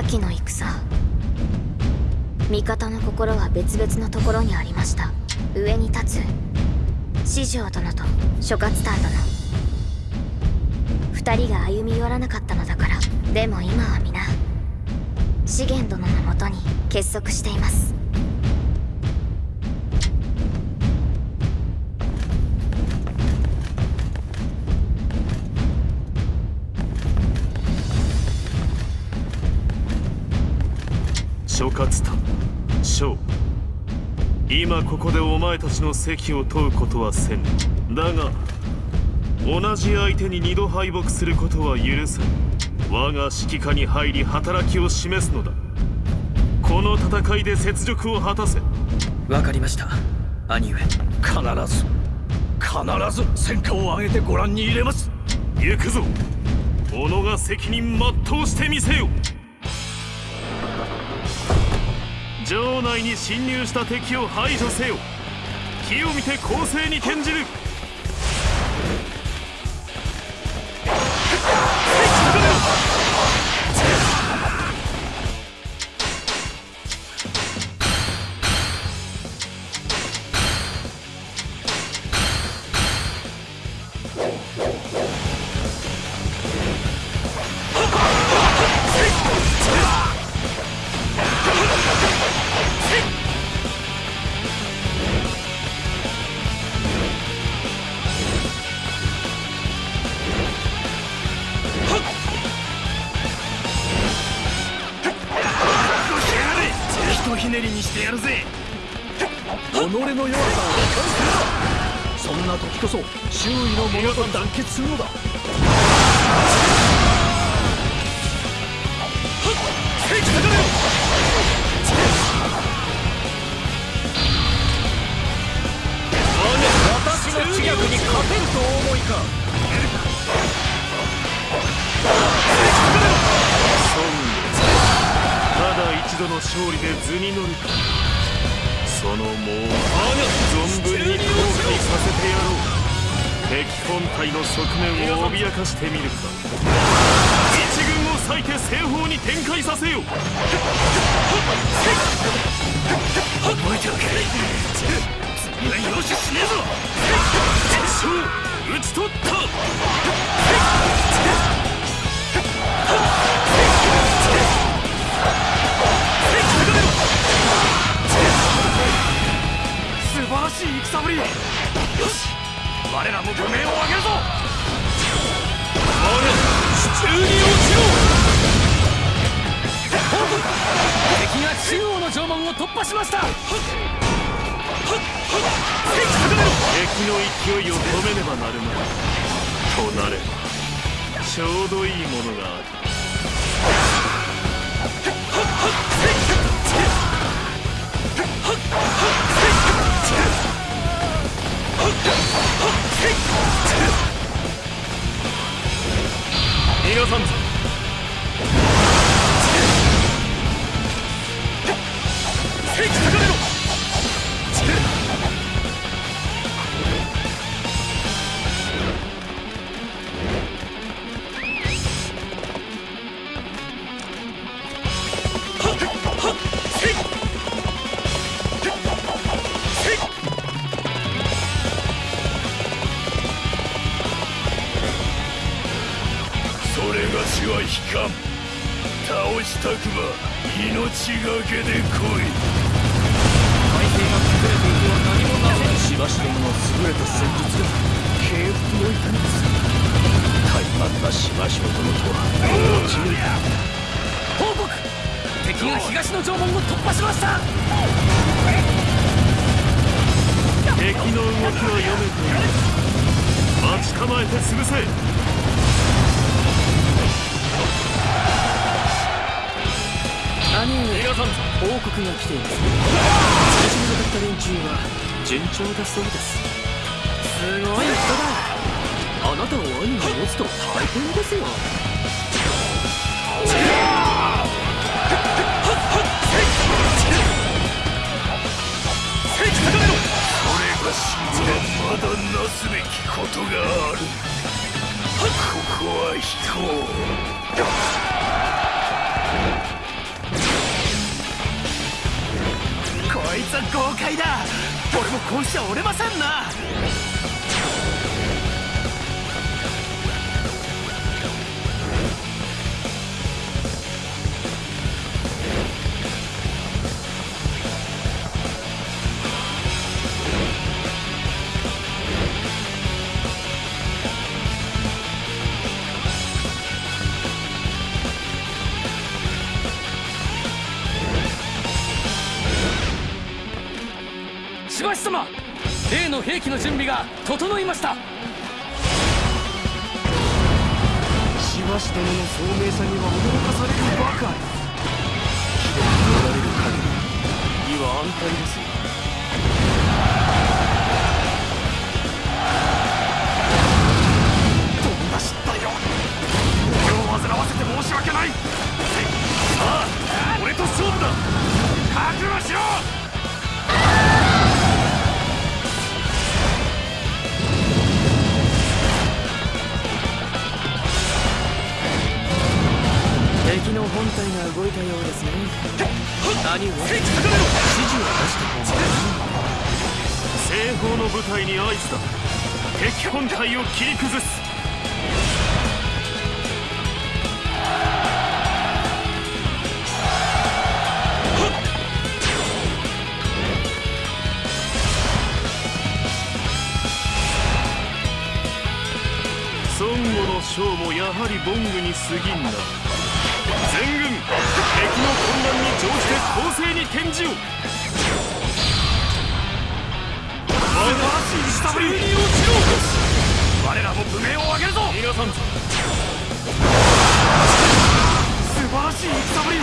先の戦。味方の心は別々のところにありました。上に立つ。四条殿と諸葛ター殿。2人が歩み寄らなかったのだから。でも今は皆資源殿のもとに結束しています。諸葛田将今ここでお前たちの席を問うことはせんだが同じ相手に二度敗北することは許せん我が指揮下に入り働きを示すのだこの戦いで雪辱を果たせわかりました兄上必ず必ず戦果を上げてご覧に入れます行くぞ己が責任全うしてみせよ城内に侵入した敵を排除せよ。火を見て攻勢に転じる。の弱さを理解するそんな時こそ周囲の者と団結するのだ。私の知略に勝てると思いか。度の勝利で図に乗るか。のもう存分に後悔させてやろう。敵本体の側面を脅かしてみるか。一軍を割いて西方に展開させよ覚えておけ。次は容赦しねえぞ。敵将討ち取った。よし。我らも武名を上げるぞ。我手中に落ちろ敵が中央の城門を突破しました。敵の勢いを止めねばなるまい。となればちょうどいいものがあるたくば命がけで来い。体勢が崩れていては何もならないしばしどもの優れた戦術が敬服をいたります。怠慢なしばしの殿とは落ちる報告敵が東の城門を突破しました。敵の動きは読めている待ち構えて潰せ兄上報告が来ています最初に向かった連中は順調だそうですすごい人だあなたを兄が持つと大変ですよまだなすべきことがあるここは引こうこうしちゃ折れませんな。しばし様例の兵器の準備が整いました。しばし殿の聡明さには驚かされるばかり。秀でおられる限り義は安泰ですどんな失態よ俺を煩わせて申し訳ない。さあ俺と勝負だ。敵本体を切り崩す。孫悟の将もやはりボングに過ぎんな。全軍敵の混乱に乗じて攻勢に転じよ。我が下振り。に落ちろ我らも武名を上げるぞ。皆さん素晴らしい戦ぶりを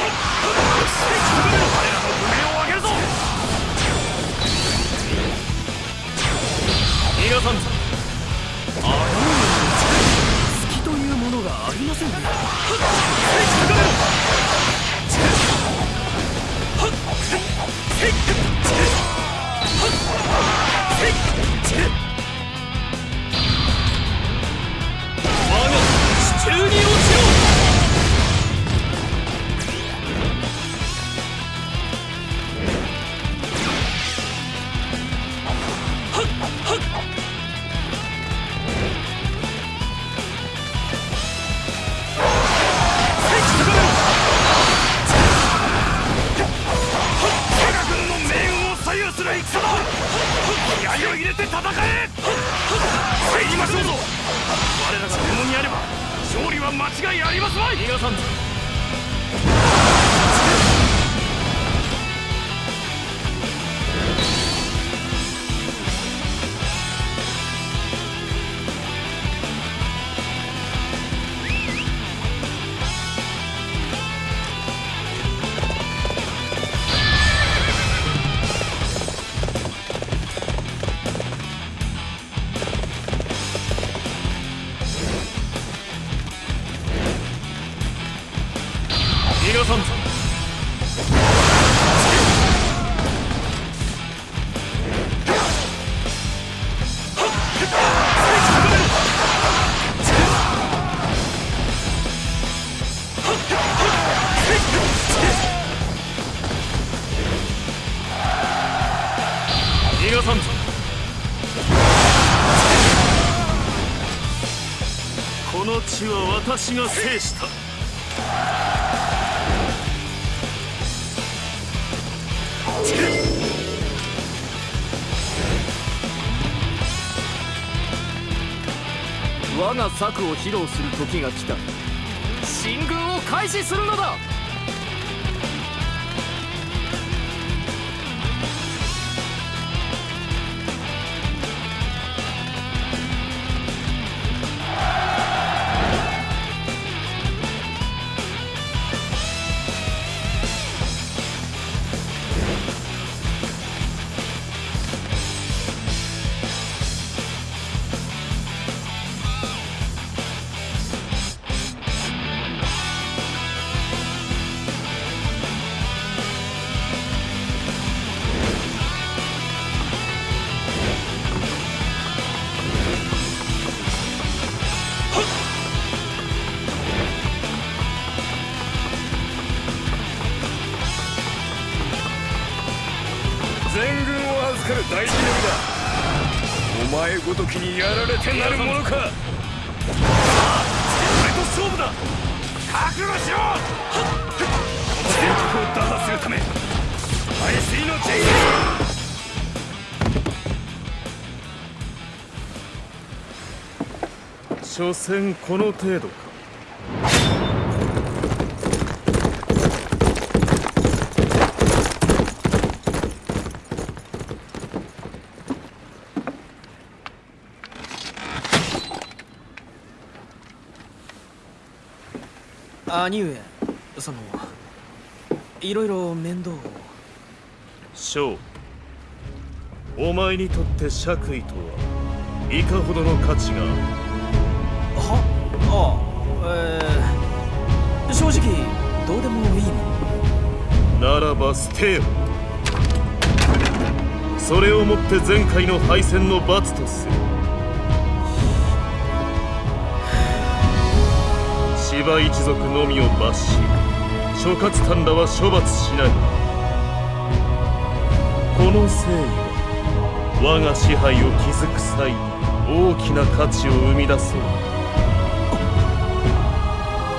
上げるぞ。逃がさんぞ隙戦え入りましょうぞ。我らが共にあれば勝利は間違いありますまい逃がさん。ぞさんぞ。この地は私が制した。我が策を披露する時が来た。進軍を開始するのだる大事だ。お前ごときにやられてなるものか。さあと勝負だ。覚悟しろ。全国を打破するため。の所詮この程度か。兄上そのいろいろ面倒を。翔お前にとって爵位とはいかほどの価値が。あるはあえー、正直どうでもいいもならば捨てよ。それをもって前回の敗戦の罰とする芝一族のみを罰し諸葛丹らは処罰しない。この誠意は我が支配を築く際に大きな価値を生み出そう。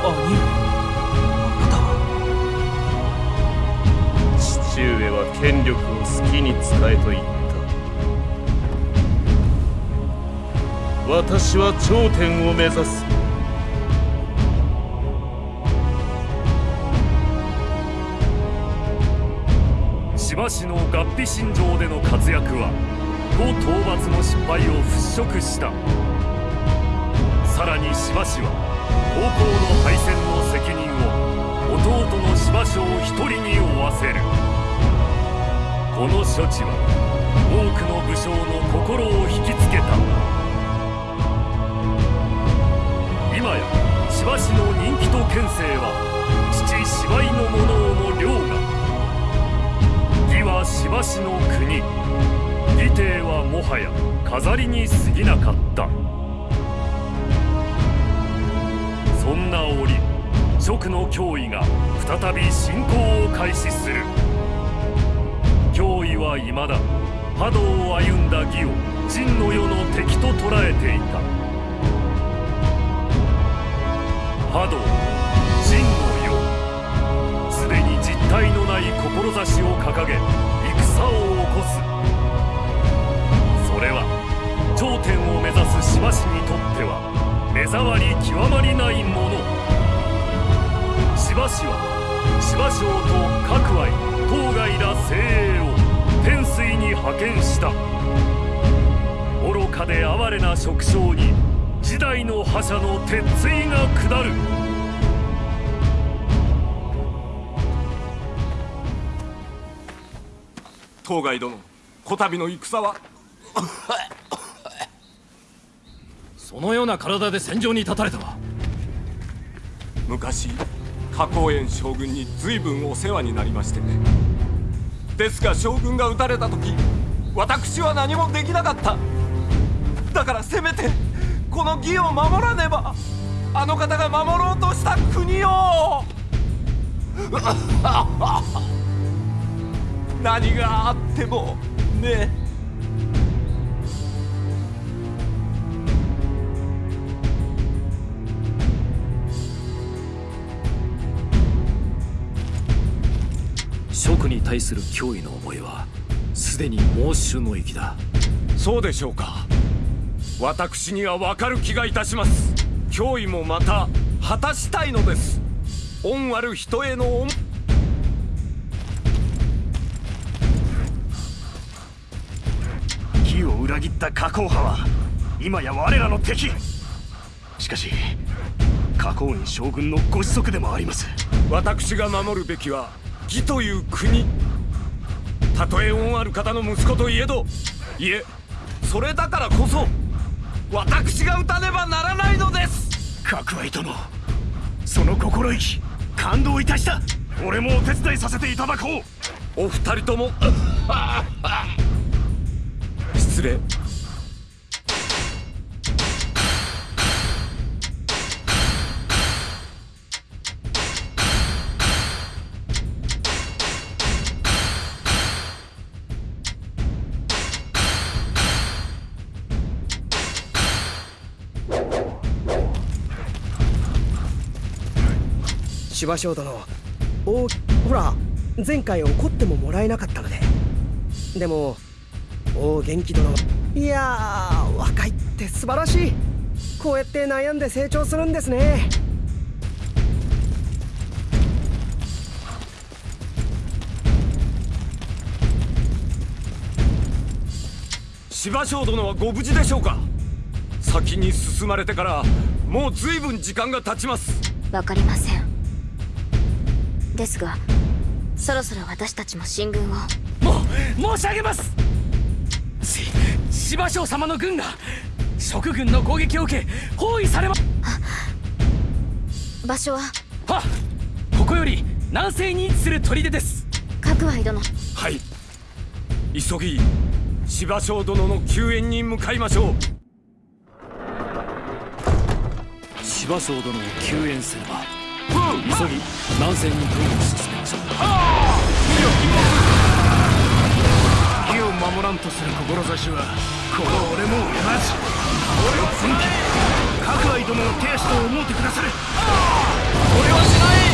兄上または。父上は権力を好きに使えと言った。私は頂点を目指す。芝市の合皮信条での活躍は呉討伐の失敗を払拭した。さらに芝市は高校の敗戦の責任を弟の芝生一人に負わせる。この処置は多くの武将の心を引きつけた。今や芝市の人気と権勢は父芝居の者を義は芝市の国。義帝はもはや飾りに過ぎなかった。そんな折蜀の脅威が再び侵攻を開始する。脅威は未だ波動を歩んだ義を真の世の敵と捉えていた。波動真の世。すでに実体のない志を掲げ戦を起こす。それは頂点を目指す芝氏にとっては目障り極まりないもの。芝氏は芝生と各愛当該ら精鋭を天水に派遣した。愚かで哀れな職将に時代の覇者の鉄槌が下る。当該殿こたびの戦は。そのような体で戦場に立たれたわ。昔花公園将軍に随分お世話になりましてね。ですが将軍が撃たれた時私は何もできなかった。だからせめてこの義を守らねばあの方が守ろうとした国を何があってもね。蜀に対する脅威の思いはすでに猛衆の域だ。そうでしょうか。私には分かる気がいたします。脅威もまた果たしたいのです。恩ある人への恩裏切った加工派は今や我らの敵。しかし加工に将軍のご子息でもあります。私が守るべきは義という国。たとえ恩ある方の息子といえどいえそれだからこそ私が討たねばならないのです。角愛殿その心意気感動いたした。俺もお手伝いさせていただこう。お二人ともつれ司馬殿おほら前回怒ってももらえなかったので。でもお元気殿いやー若いって素晴らしい。こうやって悩んで成長するんですね。芝生殿はご無事でしょうか？先に進まれてからもう随分時間が経ちます。わかりません。ですがそろそろ私たちも進軍を。もう申し上げます！し芝生様の軍が蜀軍の攻撃を受け包囲されま場所は？はここより南西に位置する砦です。角愛殿。はい。急ぎ芝生殿の救援に向かいましょう。芝生殿を救援すれば急ぎ南西に軍を進めましょう守らんとする志はこの俺も同じ。俺を本気各愛殿の手足と思うてくだされ。俺はしない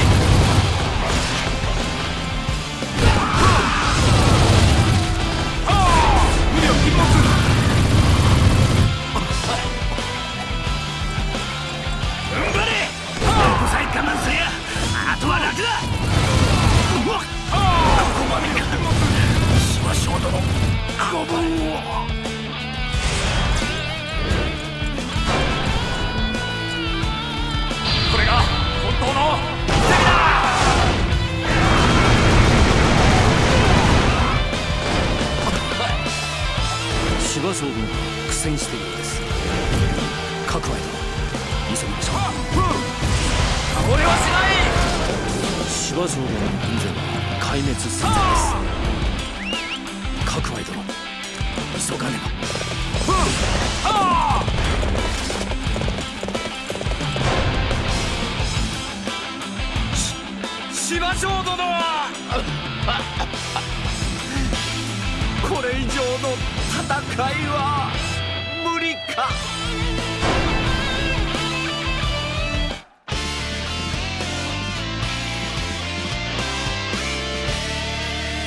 我慢すりゃ。あとは楽だ。ここまでか芝生殿ご分をこれが本当の奇跡だ。芝生軍苦戦しているようです各愛殿急ぎましょう俺はしない芝生殿の軍勢は壊滅寸前です各愛殿。急がねば。芝生殿は。これ以上の戦いは無理か。